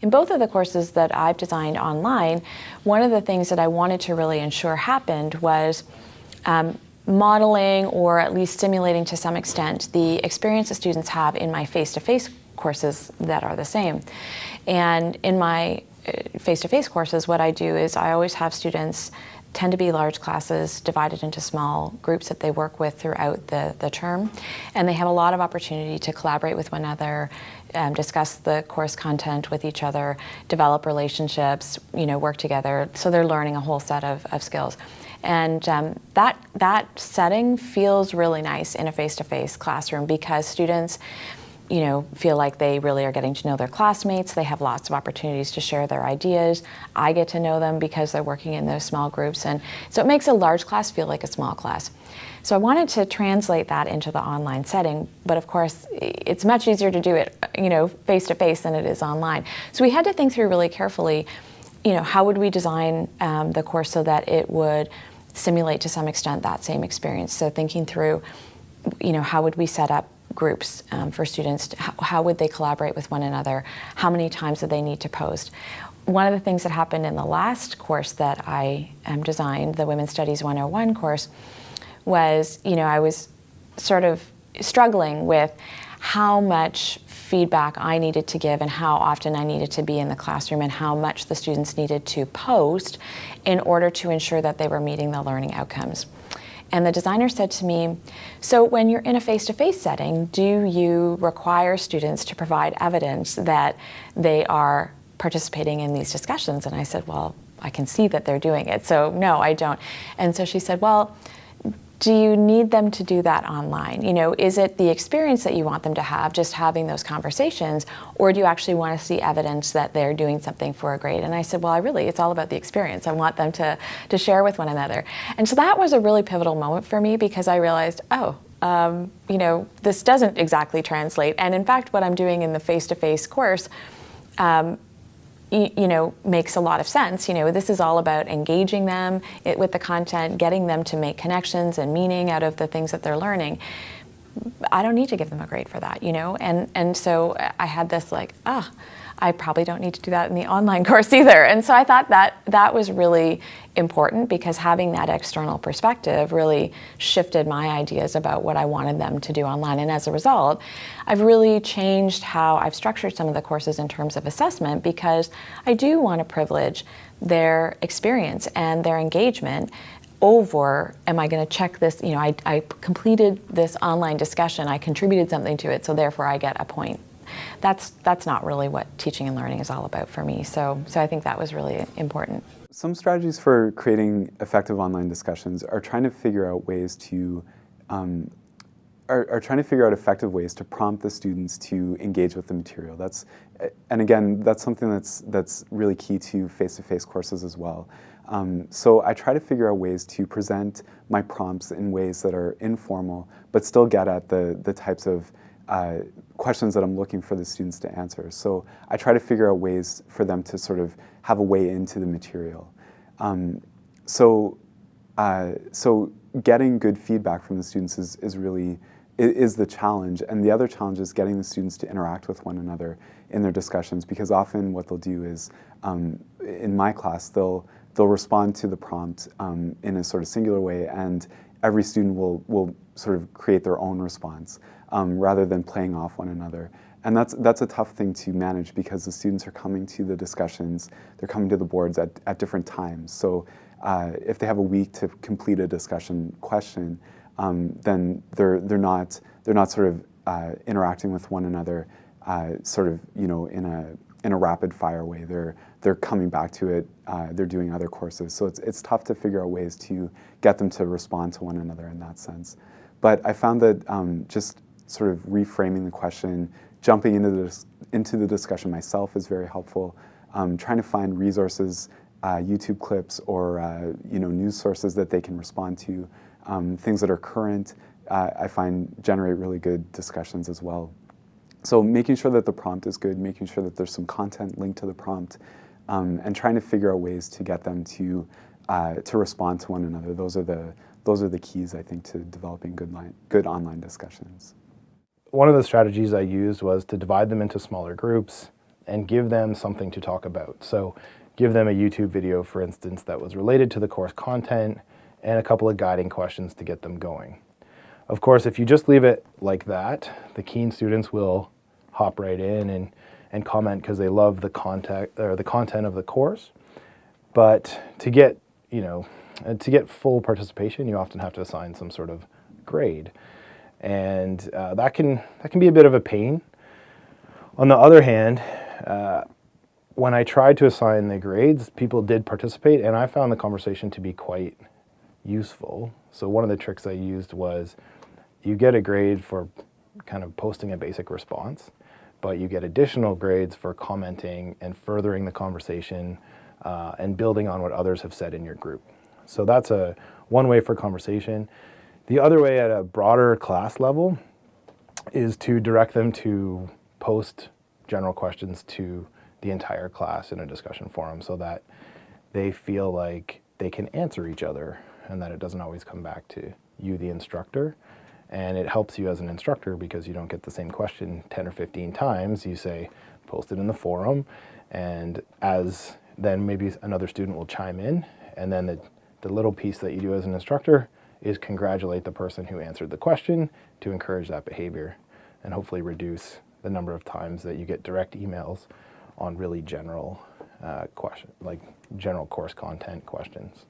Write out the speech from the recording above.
In both of the courses that I've designed online, one of the things that I wanted to really ensure happened was um, modeling or at least simulating to some extent the experience that students have in my face-to-face -face courses that are the same. And in my uh, face-to-face -face courses, what I do is I always have students tend to be large classes divided into small groups that they work with throughout the, the term. And they have a lot of opportunity to collaborate with one another, um, discuss the course content with each other, develop relationships, you know, work together. So they're learning a whole set of, of skills. And um, that, that setting feels really nice in a face-to-face -face classroom because students you know, feel like they really are getting to know their classmates. They have lots of opportunities to share their ideas. I get to know them because they're working in those small groups. And so it makes a large class feel like a small class. So I wanted to translate that into the online setting, but of course, it's much easier to do it, you know, face to face than it is online. So we had to think through really carefully, you know, how would we design um, the course so that it would simulate to some extent that same experience. So thinking through, you know, how would we set up groups um, for students, how, how, would they collaborate with one another, how many times do they need to post. One of the things that happened in the last course that I um, designed, the Women's Studies 101 course, was, you know, I was sort of struggling with how much feedback I needed to give and how often I needed to be in the classroom and how much the students needed to post in order to ensure that they were meeting the learning outcomes. And the designer said to me, so when you're in a face-to-face -face setting, do you require students to provide evidence that they are participating in these discussions? And I said, well, I can see that they're doing it, so no, I don't. And so she said, well, do you need them to do that online? You know, is it the experience that you want them to have, just having those conversations, or do you actually want to see evidence that they're doing something for a grade? And I said, well, I really, it's all about the experience. I want them to, to share with one another. And so that was a really pivotal moment for me because I realized, oh, um, you know, this doesn't exactly translate. And in fact, what I'm doing in the face-to-face -face course um, you know, makes a lot of sense. You know, this is all about engaging them with the content, getting them to make connections and meaning out of the things that they're learning. I don't need to give them a grade for that, you know? And, and so I had this like, ah, I probably don't need to do that in the online course either. And so I thought that that was really important because having that external perspective really shifted my ideas about what I wanted them to do online. And as a result, I've really changed how I've structured some of the courses in terms of assessment because I do want to privilege their experience and their engagement over, am I going to check this, you know, I, I completed this online discussion, I contributed something to it, so therefore I get a point that's that's not really what teaching and learning is all about for me. So so I think that was really important. Some strategies for creating effective online discussions are trying to figure out ways to um, are, are, trying to figure out effective ways to prompt the students to engage with the material. That's, and again, that's something that's, that's really key to face-to-face -face courses as well. Um, so I try to figure out ways to present my prompts in ways that are informal, but still get at the, the types of uh, questions that I'm looking for the students to answer. So I try to figure out ways for them to sort of have a way into the material. Um, so, uh, so getting good feedback from the students is, is really is the challenge. And the other challenge is getting the students to interact with one another in their discussions because often what they'll do is, um, in my class, they'll, they'll respond to the prompt um, in a sort of singular way and every student will, will sort of create their own response um, rather than playing off one another. And that's, that's a tough thing to manage because the students are coming to the discussions, they're coming to the boards at, at different times. So uh, if they have a week to complete a discussion question, um, then they're, they're, not, they're not sort of uh, interacting with one another uh, sort of, you know, in a, in a rapid fire way. They're, they're coming back to it, uh, they're doing other courses. So it's, it's tough to figure out ways to get them to respond to one another in that sense. But I found that um, just sort of reframing the question, jumping into the, into the discussion myself is very helpful. Um, trying to find resources, uh, YouTube clips or uh, you know news sources that they can respond to, um, things that are current, uh, I find generate really good discussions as well. So making sure that the prompt is good, making sure that there's some content linked to the prompt, um, and trying to figure out ways to get them to uh, to respond to one another. Those are the those are the keys I think to developing good line, good online discussions one of the strategies I used was to divide them into smaller groups and give them something to talk about. So give them a YouTube video, for instance, that was related to the course content and a couple of guiding questions to get them going. Of course, if you just leave it like that, the keen students will hop right in and, and comment because they love the content or the content of the course. But to get, you know, uh, to get full participation, you often have to assign some sort of grade. And uh, that, can, that can be a bit of a pain. On the other hand, uh, when I tried to assign the grades, people did participate, and I found the conversation to be quite useful. So one of the tricks I used was you get a grade for kind of posting a basic response, but you get additional grades for commenting and furthering the conversation uh, and building on what others have said in your group. So that's a one way for conversation. The other way at a broader class level is to direct them to post general questions to the entire class in a discussion forum so that they feel like they can answer each other and that it doesn't always come back to you, the instructor. And it helps you as an instructor because you don't get the same question 10 or 15 times. You say, post it in the forum, and as then maybe another student will chime in, and then the, the little piece that you do as an instructor is congratulate the person who answered the question to encourage that behavior and hopefully reduce the number of times that you get direct emails on really general uh, question, like general course content questions.